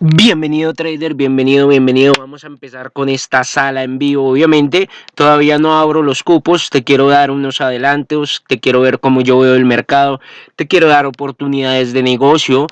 Bienvenido trader, bienvenido, bienvenido. Vamos a empezar con esta sala en vivo. Obviamente todavía no abro los cupos, te quiero dar unos adelantos, te quiero ver cómo yo veo el mercado, te quiero dar oportunidades de negocio.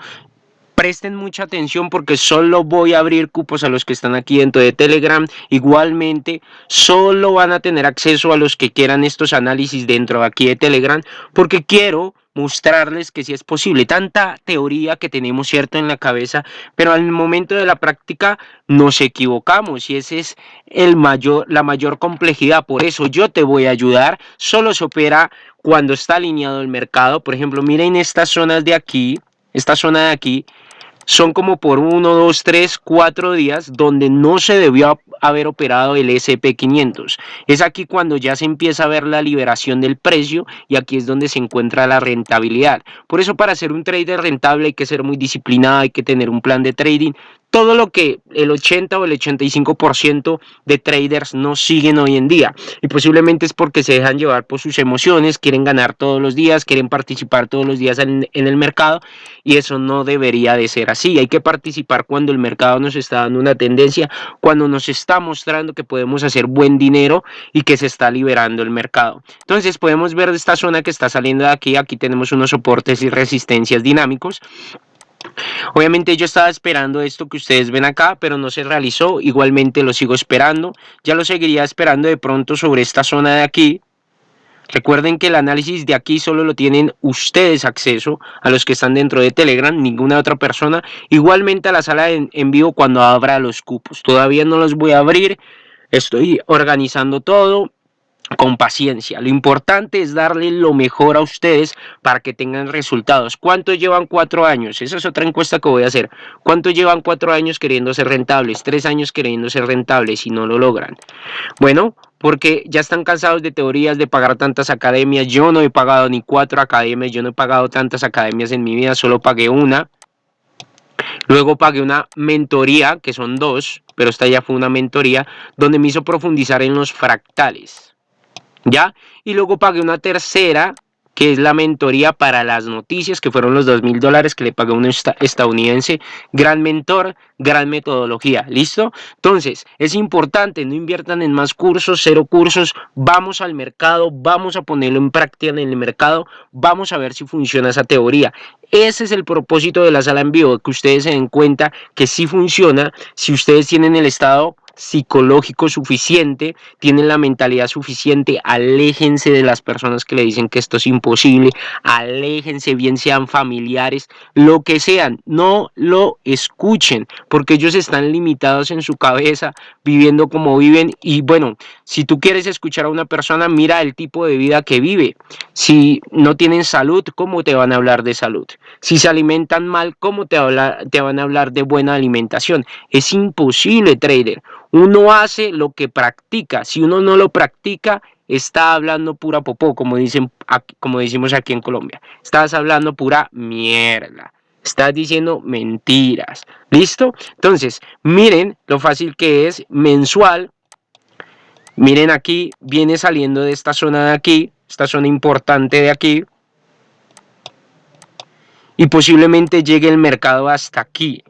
Presten mucha atención porque solo voy a abrir cupos a los que están aquí dentro de Telegram. Igualmente, solo van a tener acceso a los que quieran estos análisis dentro de aquí de Telegram porque quiero mostrarles que sí es posible. Tanta teoría que tenemos cierto en la cabeza, pero al momento de la práctica nos equivocamos y esa es el mayor, la mayor complejidad. Por eso yo te voy a ayudar. Solo se opera cuando está alineado el mercado. Por ejemplo, miren estas zonas de aquí, esta zona de aquí, son como por uno, dos, tres, cuatro días donde no se debió haber operado el SP500. Es aquí cuando ya se empieza a ver la liberación del precio y aquí es donde se encuentra la rentabilidad. Por eso para ser un trader rentable hay que ser muy disciplinado, hay que tener un plan de trading todo lo que el 80 o el 85% de traders no siguen hoy en día. Y posiblemente es porque se dejan llevar por sus emociones, quieren ganar todos los días, quieren participar todos los días en, en, el mercado y eso no debería de ser así. Hay que participar cuando el mercado nos está dando una tendencia, cuando nos está mostrando que podemos hacer buen dinero y que se está liberando el mercado. Entonces podemos ver esta zona que está saliendo de aquí, aquí tenemos unos soportes y resistencias dinámicos Obviamente yo estaba esperando esto que ustedes ven acá, pero no se realizó. Igualmente lo sigo esperando. Ya lo seguiría esperando de pronto sobre esta zona de aquí. Recuerden que el análisis de aquí solo lo tienen ustedes acceso a los que están dentro de Telegram, ninguna otra persona. Igualmente a la sala en, en vivo cuando abra los cupos. Todavía no los voy a abrir. Estoy organizando todo con paciencia. Lo importante es darle lo mejor a ustedes para que tengan resultados. ¿Cuántos llevan cuatro años? Esa es otra encuesta que voy a hacer. ¿Cuántos llevan cuatro años queriendo ser rentables? Tres años queriendo ser rentables y no lo logran. Bueno, porque ya están cansados de teorías de pagar tantas academias. Yo no he pagado ni cuatro academias, yo no he pagado tantas academias en mi vida, solo pagué una. Luego pagué una mentoría, que son dos, pero esta ya fue una mentoría, donde me hizo profundizar en los fractales. ¿Ya? Y luego pagué una tercera, que es la mentoría para las noticias, que fueron los dos mil dólares que le pagué a un estadounidense. Gran mentor, gran metodología, ¿listo? Entonces, es importante, no inviertan en más cursos, cero cursos, vamos al mercado, vamos a ponerlo en práctica en el mercado, vamos a ver si funciona esa teoría. Ese es el propósito de la sala en vivo, que ustedes se den cuenta que sí funciona si ustedes tienen el estado psicológico suficiente, tienen la mentalidad suficiente, aléjense de las personas que le dicen que esto es imposible, aléjense, bien sean familiares, lo que sean, no lo escuchen, porque ellos están limitados en su cabeza, viviendo como viven, y bueno, si tú quieres escuchar a una persona, mira el tipo de vida que vive, si no tienen salud, ¿cómo te van a hablar de salud? Si se alimentan mal, ¿cómo te, te van a hablar de buena alimentación? Es imposible, trader. Uno hace lo que practica. Si uno no lo practica, está hablando pura popó, como, dicen, como decimos aquí en Colombia. Estás hablando pura mierda. Estás diciendo mentiras. ¿Listo? Entonces, miren lo fácil que es mensual. Miren aquí, viene saliendo de esta zona de aquí, esta zona importante de aquí. Y posiblemente llegue el mercado hasta aquí.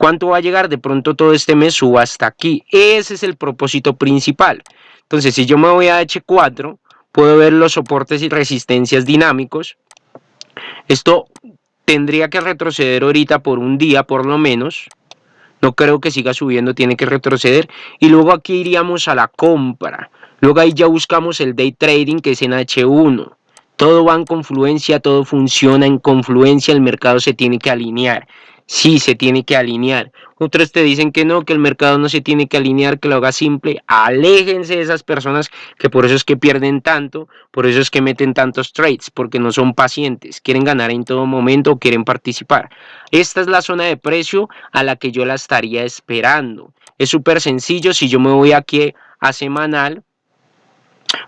¿Cuánto va a llegar? De pronto todo este mes suba hasta aquí. Ese es el propósito principal. Entonces, si yo me voy a H4, puedo ver los soportes y resistencias dinámicos. Esto tendría que retroceder ahorita por un día por lo menos. No creo que siga subiendo, tiene que retroceder. Y luego aquí iríamos a la compra. Luego ahí ya buscamos el day trading que es en H1. Todo va en confluencia, todo funciona en confluencia, el mercado se tiene que alinear sí se tiene que alinear. Otros te dicen que no, que el mercado no se tiene que alinear, que lo haga simple. Aléjense de esas personas que por eso es que pierden tanto, por eso es que meten tantos trades, porque no son pacientes, quieren ganar en todo momento quieren participar. Esta es la zona de precio a la que yo la estaría esperando. Es súper sencillo, si yo me voy aquí a semanal,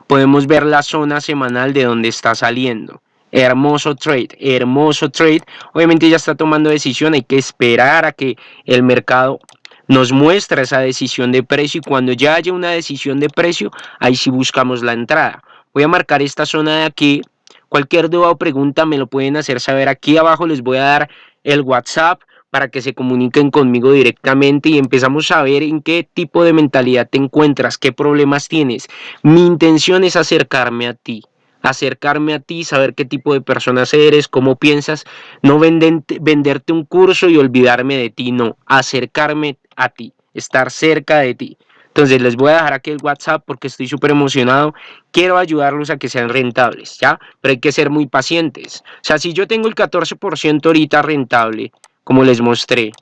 podemos ver la zona semanal de donde está saliendo. Hermoso trade, hermoso trade. Obviamente ya está tomando decisión, hay que esperar a que el mercado nos muestre esa decisión de precio y cuando ya haya una decisión de precio, ahí sí buscamos la entrada. Voy a marcar esta zona de aquí. Cualquier duda o pregunta me lo pueden hacer saber aquí abajo. Les voy a dar el WhatsApp para que se comuniquen conmigo directamente y empezamos a ver en qué tipo de mentalidad te encuentras, qué problemas tienes. Mi intención es acercarme a ti, acercarme a ti, saber qué tipo de personas eres, cómo piensas, no venderte un curso y olvidarme de ti, no, acercarme a ti, estar cerca de ti. Entonces les voy a dejar aquí el WhatsApp porque estoy súper emocionado. Quiero ayudarlos a que sean rentables, ¿ya? Pero hay que ser muy pacientes. O sea, si yo tengo el 14% ahorita rentable, como les mostré,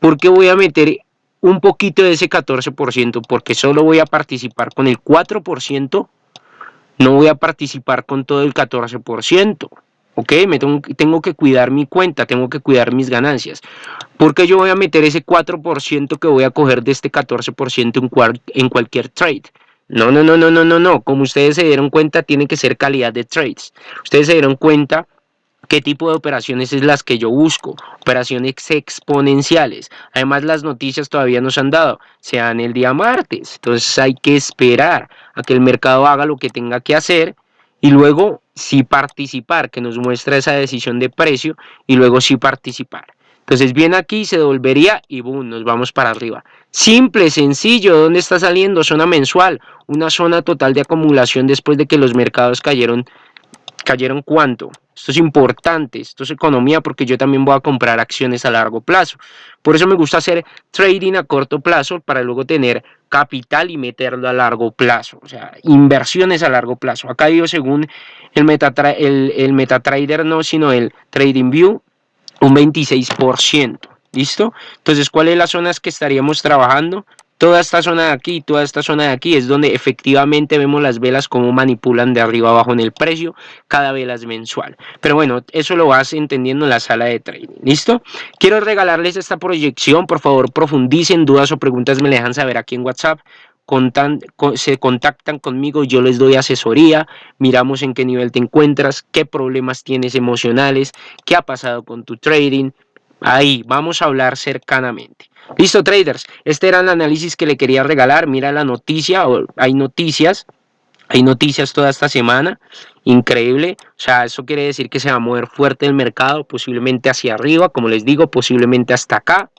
¿por qué voy a meter un poquito de ese 14%? Porque solo voy a participar con el 4%, no voy a participar con todo el 14%. ¿ok? Me tengo, que cuidar mi cuenta, tengo que cuidar mis ganancias. Porque yo voy a meter ese 4% que voy a coger de este 14% en, en cualquier trade. No, no, no, no, no, no, no. Como ustedes se dieron cuenta, tiene que ser calidad de trades. Ustedes se dieron cuenta qué tipo de operaciones es las que yo busco, operaciones exponenciales. Además, las noticias todavía nos han dado, sean el día martes. Entonces hay que esperar a que el mercado haga lo que tenga que hacer y luego sí participar, que nos muestra esa decisión de precio y luego sí participar. Entonces viene aquí, se devolvería y boom, nos vamos para arriba. Simple, sencillo, ¿dónde está saliendo? Zona mensual, una zona total de acumulación después de que los mercados cayeron, ¿cayeron cuánto? Esto es importante, esto es economía porque yo también voy a comprar acciones a largo plazo. Por eso me gusta hacer trading a corto plazo para luego tener capital y meterlo a largo plazo. O sea, inversiones a largo plazo. Acá digo según el, Metatra el, el MetaTrader, no, sino el TradingView, un 26%. ¿Listo? Entonces, ¿cuáles son las zonas que estaríamos trabajando? Toda esta zona de aquí, toda esta zona de aquí es donde efectivamente vemos las velas como manipulan de arriba abajo en el precio, cada vela es mensual. Pero bueno, eso lo vas entendiendo en la sala de trading, ¿listo? Quiero regalarles esta proyección, por favor profundicen, dudas o preguntas me dejan saber aquí en WhatsApp. se contactan conmigo, yo les doy asesoría, miramos en qué nivel te encuentras, qué problemas tienes emocionales, qué ha pasado con tu trading, ahí vamos a hablar cercanamente. Listo, traders. Este era el análisis que le quería regalar. Mira la noticia, hay noticias. Hay noticias toda esta semana, increíble, o sea, eso quiere decir que se va a mover fuerte el mercado, posiblemente hacia arriba, como les digo, posiblemente hasta acá.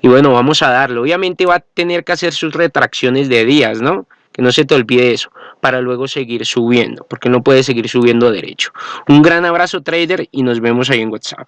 Y bueno, vamos a darle, obviamente va a tener que hacer sus retracciones de días, ¿no? Que no se te olvide eso, para luego seguir subiendo, porque no puede seguir subiendo derecho. Un gran abrazo trader y nos vemos ahí en WhatsApp.